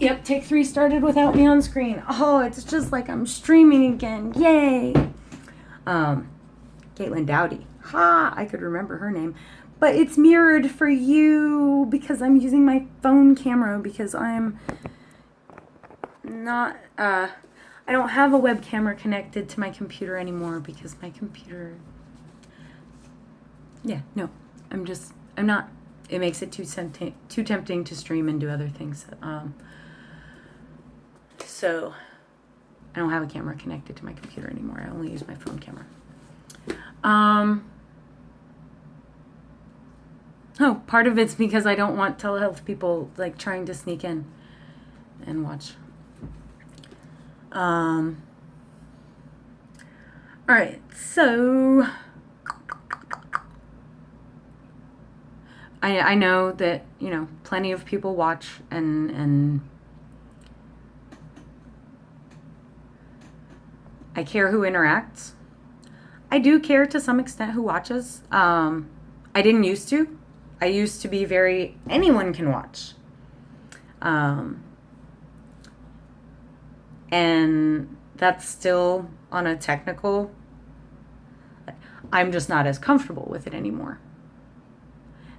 Yep, take three started without me on screen. Oh, it's just like I'm streaming again. Yay! Um, Caitlin Doughty. Ha! I could remember her name. But it's mirrored for you because I'm using my phone camera because I'm not, uh, I don't have a web camera connected to my computer anymore because my computer, yeah, no, I'm just, I'm not, it makes it too tempting, too tempting to stream and do other things. Um, so I don't have a camera connected to my computer anymore. I only use my phone camera. Um, oh, part of it's because I don't want telehealth people like trying to sneak in and watch. Um, all right, so I I know that you know plenty of people watch and and I care who interacts. I do care to some extent who watches. Um, I didn't used to. I used to be very anyone can watch. Um, and that's still on a technical I'm just not as comfortable with it anymore.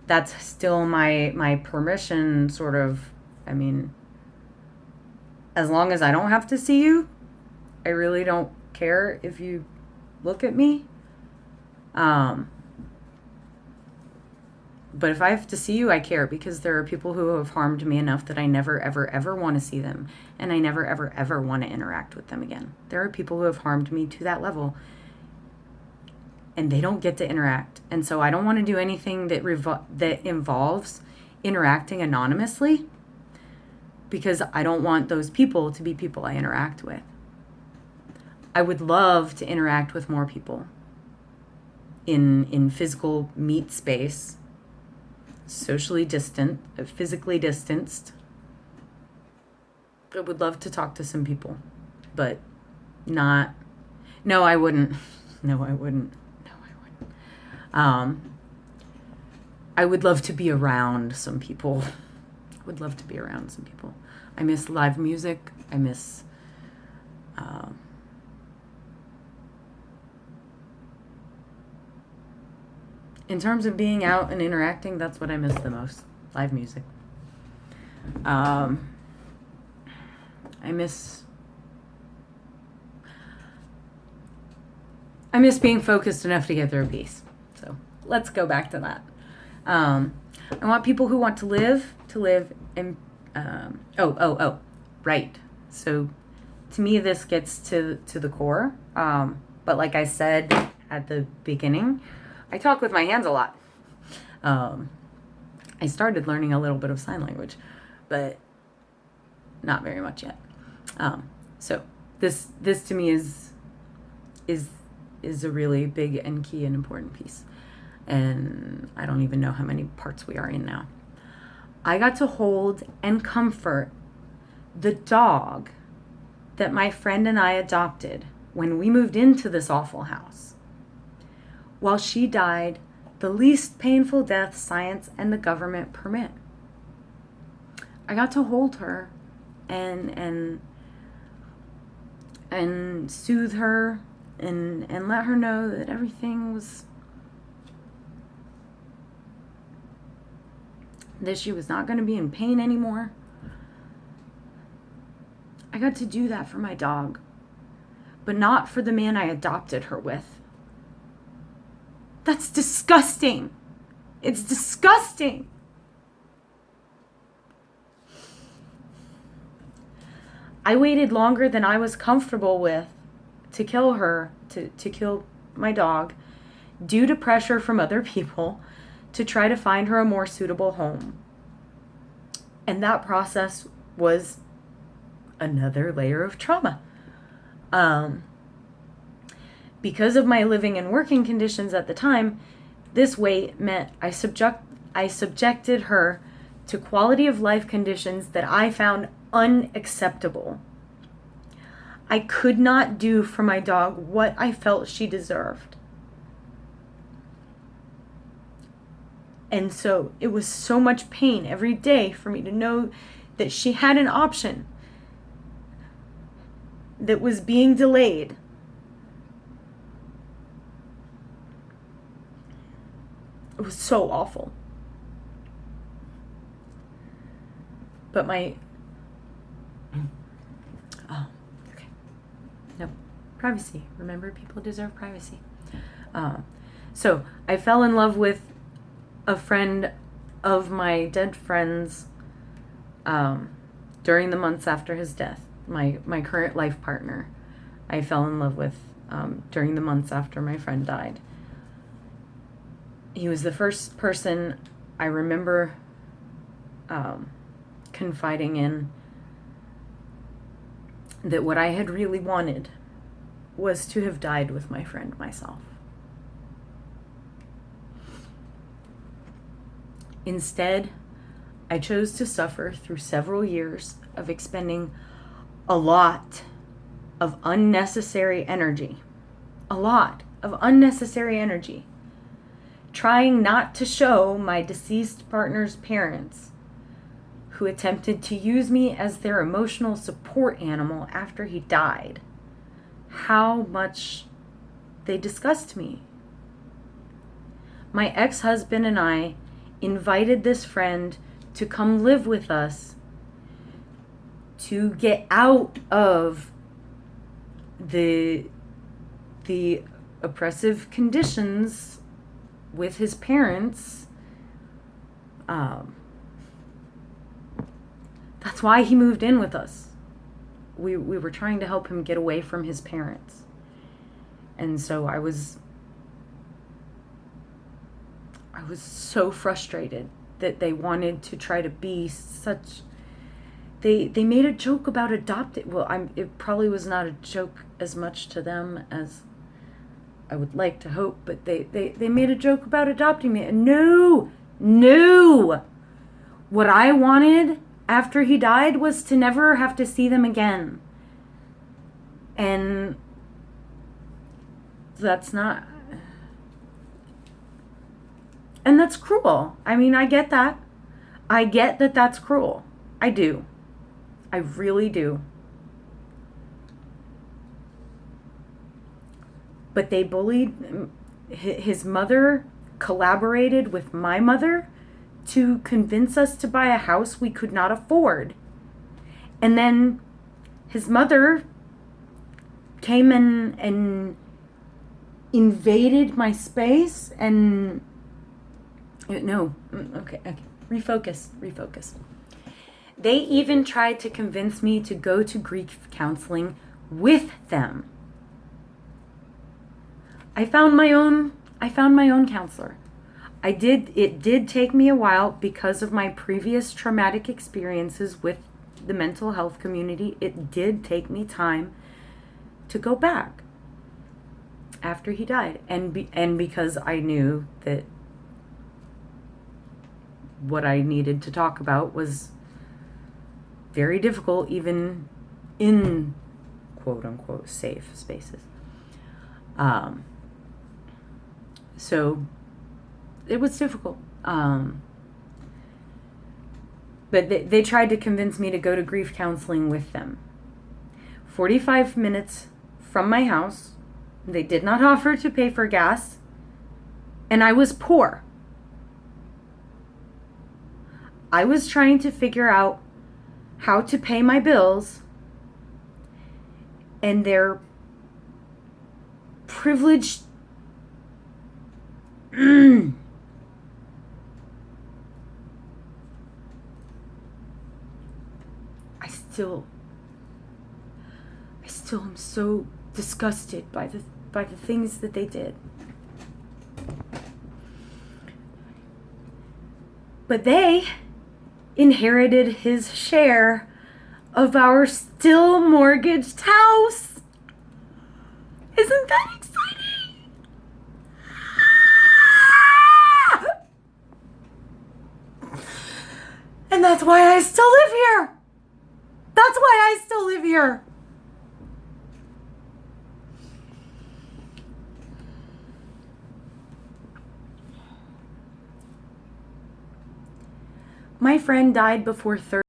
That's still my my permission sort of I mean as long as I don't have to see you, I really don't care if you look at me. Um, but if I have to see you, I care because there are people who have harmed me enough that I never, ever, ever want to see them. And I never, ever, ever want to interact with them again. There are people who have harmed me to that level and they don't get to interact. And so I don't want to do anything that, revo- that involves interacting anonymously because I don't want those people to be people I interact with. I would love to interact with more people in in physical meet space, socially distant, uh, physically distanced. I would love to talk to some people, but not. No, I wouldn't. No, I wouldn't. No, I wouldn't. Um, I would love to be around some people. I would love to be around some people. I miss live music. I miss. Um, in terms of being out and interacting, that's what I miss the most. Live music. Um, I miss. I miss being focused enough to get through a piece. So let's go back to that. Um, I want people who want to live to live in. Um, oh, oh, oh, right. So to me, this gets to to the core. Um, but like I said at the beginning, I talk with my hands a lot. Um, I started learning a little bit of sign language, but not very much yet. Um, so this this to me is is is a really big and key and important piece. And I don't even know how many parts we are in now. I got to hold and comfort the dog that my friend and I adopted when we moved into this awful house while she died the least painful death science and the government permit. I got to hold her and and and soothe her and and let her know that everything was that she was not going to be in pain anymore. I got to do that for my dog, but not for the man I adopted her with. That's disgusting. It's disgusting. I waited longer than I was comfortable with to kill her, to, to kill my dog, due to pressure from other people to try to find her a more suitable home. And that process was another layer of trauma. Um, because of my living and working conditions at the time, this wait meant I subject I subjected her to quality of life conditions that I found unacceptable. I could not do for my dog what I felt she deserved. And so it was so much pain every day for me to know that she had an option that was being delayed. It was so awful. But my. Oh, okay. No, privacy. Remember, people deserve privacy. Um, so I fell in love with a friend of my dead friend's um, during the months after his death. My my current life partner, I fell in love with um, during the months after my friend died. He was the first person I remember um, confiding in that what I had really wanted was to have died with my friend myself. Instead, I chose to suffer through several years of expending a lot of unnecessary energy. A lot of unnecessary energy. Trying not to show my deceased partner's parents, who attempted to use me as their emotional support animal after he died, how much they disgust me. My ex husband and I invited this friend to come live with us to get out of the the oppressive conditions with his parents um, that's why he moved in with us. We we were trying to help him get away from his parents. And so i was I was so frustrated that they wanted to try to be such they they made a joke about adopted well I'm it probably was not a joke as much to them as I would like to hope but they they they made a joke about adopting me and no no what I wanted after he died was to never have to see them again and that's not and that's cruel. I mean, I get that. I get that that's cruel. I do. I really do. But they bullied his mother collaborated with my mother to convince us to buy a house we could not afford. And then his mother came in and invaded my space and no, mm, okay, okay. Refocus, refocus. They even tried to convince me to go to grief counseling with them. I found my own I found my own counselor. I did it did take me a while because of my previous traumatic experiences with the mental health community. It did take me time to go back after he died and be, and because I knew that what I needed to talk about was very difficult, even in quote unquote safe spaces. Um, so it was difficult. Um, but they, they tried to convince me to go to grief counseling with them. 45 minutes from my house. They did not offer to pay for gas. And I was poor. I was trying to figure out how to pay my bills, and they're privileged. I still. I still am so disgusted by the by the things that they did. But they inherited his share of our still mortgaged house. Isn't that exciting? And that's why I still live here. That's why I still live here. My friend died before 30.